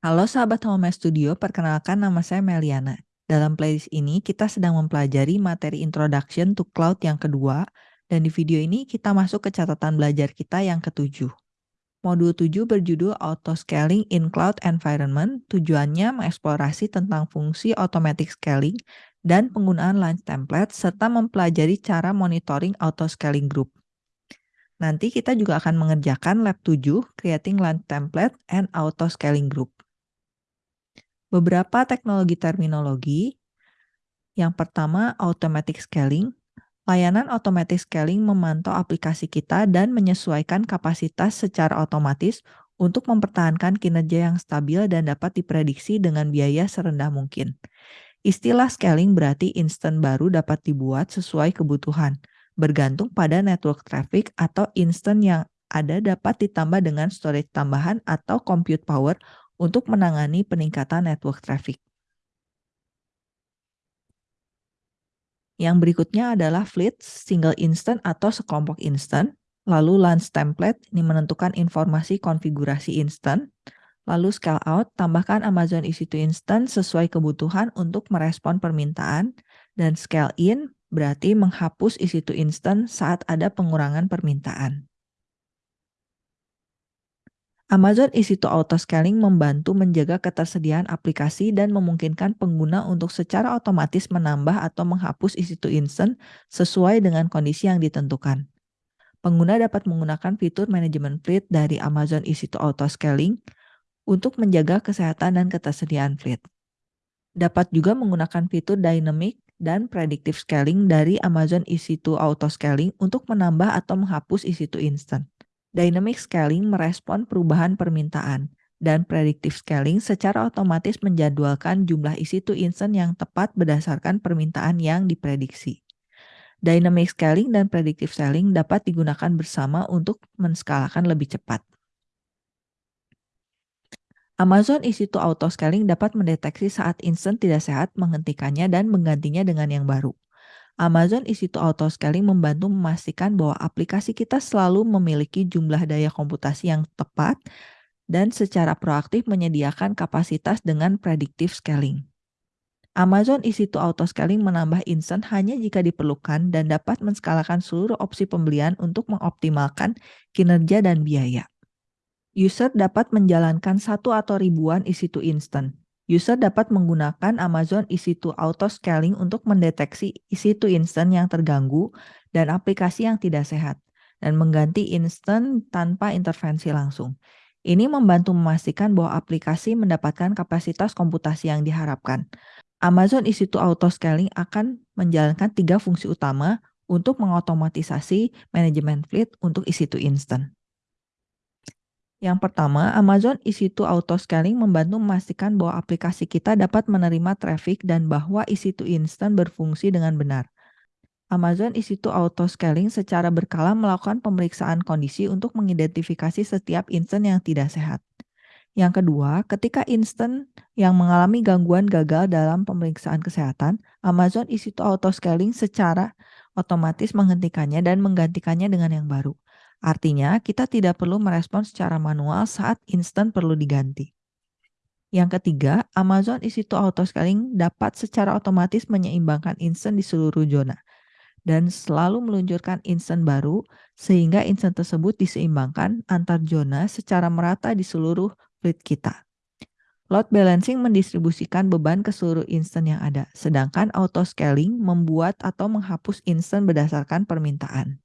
Halo sahabat Home Studio, perkenalkan nama saya Meliana. Dalam playlist ini kita sedang mempelajari materi Introduction to Cloud yang kedua, dan di video ini kita masuk ke catatan belajar kita yang ketujuh. Modul 7 berjudul Auto Scaling in Cloud Environment, tujuannya mengeksplorasi tentang fungsi automatic scaling dan penggunaan launch template, serta mempelajari cara monitoring auto scaling group. Nanti kita juga akan mengerjakan lab 7, Creating Launch Template and Auto Scaling Group beberapa teknologi terminologi. Yang pertama, automatic scaling. Layanan automatic scaling memantau aplikasi kita dan menyesuaikan kapasitas secara otomatis untuk mempertahankan kinerja yang stabil dan dapat diprediksi dengan biaya serendah mungkin. Istilah scaling berarti instant baru dapat dibuat sesuai kebutuhan, bergantung pada network traffic atau instant yang ada dapat ditambah dengan storage tambahan atau compute power untuk menangani peningkatan network traffic. Yang berikutnya adalah fleet, single instant atau sekelompok instant. Lalu launch template, ini menentukan informasi konfigurasi instant. Lalu scale out, tambahkan Amazon EC2 instant sesuai kebutuhan untuk merespon permintaan. Dan scale in, berarti menghapus EC2 instant saat ada pengurangan permintaan. Amazon EC2 Auto Scaling membantu menjaga ketersediaan aplikasi dan memungkinkan pengguna untuk secara otomatis menambah atau menghapus EC2 Instant sesuai dengan kondisi yang ditentukan. Pengguna dapat menggunakan fitur manajemen fleet dari Amazon EC2 Auto Scaling untuk menjaga kesehatan dan ketersediaan fleet. Dapat juga menggunakan fitur dynamic dan predictive scaling dari Amazon EC2 Auto Scaling untuk menambah atau menghapus EC2 Instant. Dynamic scaling merespon perubahan permintaan, dan predictive scaling secara otomatis menjadwalkan jumlah isi to instant yang tepat berdasarkan permintaan yang diprediksi. Dynamic scaling dan predictive scaling dapat digunakan bersama untuk menskalakan lebih cepat. Amazon EC2 Auto Scaling dapat mendeteksi saat instant tidak sehat, menghentikannya, dan menggantinya dengan yang baru. Amazon EC2 Auto Scaling membantu memastikan bahwa aplikasi kita selalu memiliki jumlah daya komputasi yang tepat dan secara proaktif menyediakan kapasitas dengan predictive scaling. Amazon EC2 Auto Scaling menambah instant hanya jika diperlukan dan dapat menskalakan seluruh opsi pembelian untuk mengoptimalkan kinerja dan biaya. User dapat menjalankan satu atau ribuan EC2 instant. User dapat menggunakan Amazon EC2 Auto Scaling untuk mendeteksi EC2 instant yang terganggu dan aplikasi yang tidak sehat, dan mengganti instant tanpa intervensi langsung. Ini membantu memastikan bahwa aplikasi mendapatkan kapasitas komputasi yang diharapkan. Amazon EC2 Auto Scaling akan menjalankan tiga fungsi utama untuk mengotomatisasi manajemen fleet untuk EC2 instant. Yang pertama, Amazon EC2 Auto Scaling membantu memastikan bahwa aplikasi kita dapat menerima traffic dan bahwa EC2 Instant berfungsi dengan benar. Amazon EC2 Auto Scaling secara berkala melakukan pemeriksaan kondisi untuk mengidentifikasi setiap instant yang tidak sehat. Yang kedua, ketika instant yang mengalami gangguan gagal dalam pemeriksaan kesehatan, Amazon EC2 Auto Scaling secara otomatis menghentikannya dan menggantikannya dengan yang baru. Artinya, kita tidak perlu merespon secara manual saat instan perlu diganti. Yang ketiga, Amazon EC2 Auto Scaling dapat secara otomatis menyeimbangkan instan di seluruh zona dan selalu meluncurkan instan baru sehingga instan tersebut diseimbangkan antar zona secara merata di seluruh fleet kita. Load balancing mendistribusikan beban ke seluruh instan yang ada, sedangkan auto scaling membuat atau menghapus instan berdasarkan permintaan.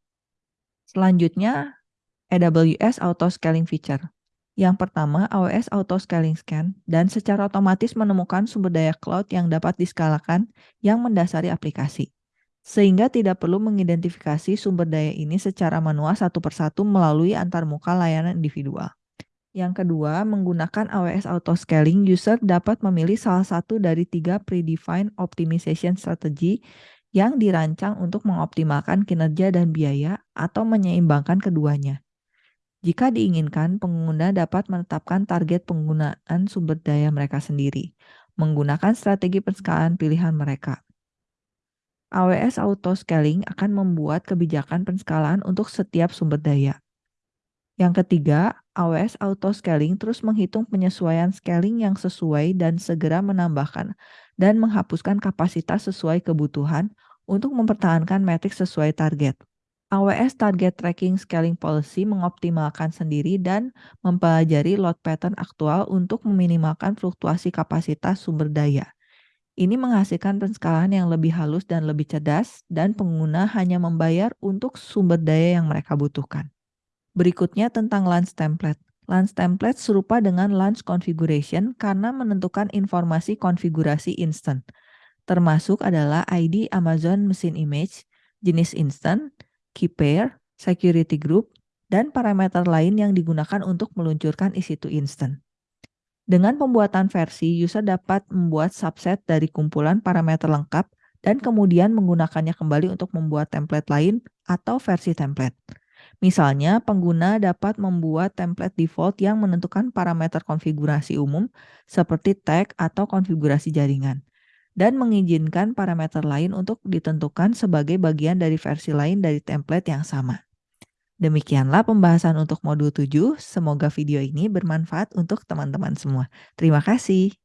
Selanjutnya, AWS Auto Scaling Feature. Yang pertama, AWS Auto Scaling Scan dan secara otomatis menemukan sumber daya cloud yang dapat diskalakan yang mendasari aplikasi. Sehingga tidak perlu mengidentifikasi sumber daya ini secara manual satu persatu melalui antarmuka layanan individual. Yang kedua, menggunakan AWS Auto Scaling, user dapat memilih salah satu dari tiga predefined optimization strategy yang dirancang untuk mengoptimalkan kinerja dan biaya atau menyeimbangkan keduanya. Jika diinginkan, pengguna dapat menetapkan target penggunaan sumber daya mereka sendiri, menggunakan strategi penskalaan pilihan mereka. AWS Auto Scaling akan membuat kebijakan penskalaan untuk setiap sumber daya. Yang ketiga, AWS Auto Scaling terus menghitung penyesuaian scaling yang sesuai dan segera menambahkan dan menghapuskan kapasitas sesuai kebutuhan untuk mempertahankan metrik sesuai target. AWS Target Tracking Scaling Policy mengoptimalkan sendiri dan mempelajari load pattern aktual untuk meminimalkan fluktuasi kapasitas sumber daya. Ini menghasilkan penskalaan yang lebih halus dan lebih cerdas, dan pengguna hanya membayar untuk sumber daya yang mereka butuhkan. Berikutnya tentang launch template. Launch template serupa dengan launch configuration karena menentukan informasi konfigurasi instant, termasuk adalah ID Amazon Machine Image, jenis instant, key pair, security group, dan parameter lain yang digunakan untuk meluncurkan EC2 instant. Dengan pembuatan versi, user dapat membuat subset dari kumpulan parameter lengkap dan kemudian menggunakannya kembali untuk membuat template lain atau versi template. Misalnya, pengguna dapat membuat template default yang menentukan parameter konfigurasi umum seperti tag atau konfigurasi jaringan dan mengizinkan parameter lain untuk ditentukan sebagai bagian dari versi lain dari template yang sama. Demikianlah pembahasan untuk modul 7. Semoga video ini bermanfaat untuk teman-teman semua. Terima kasih.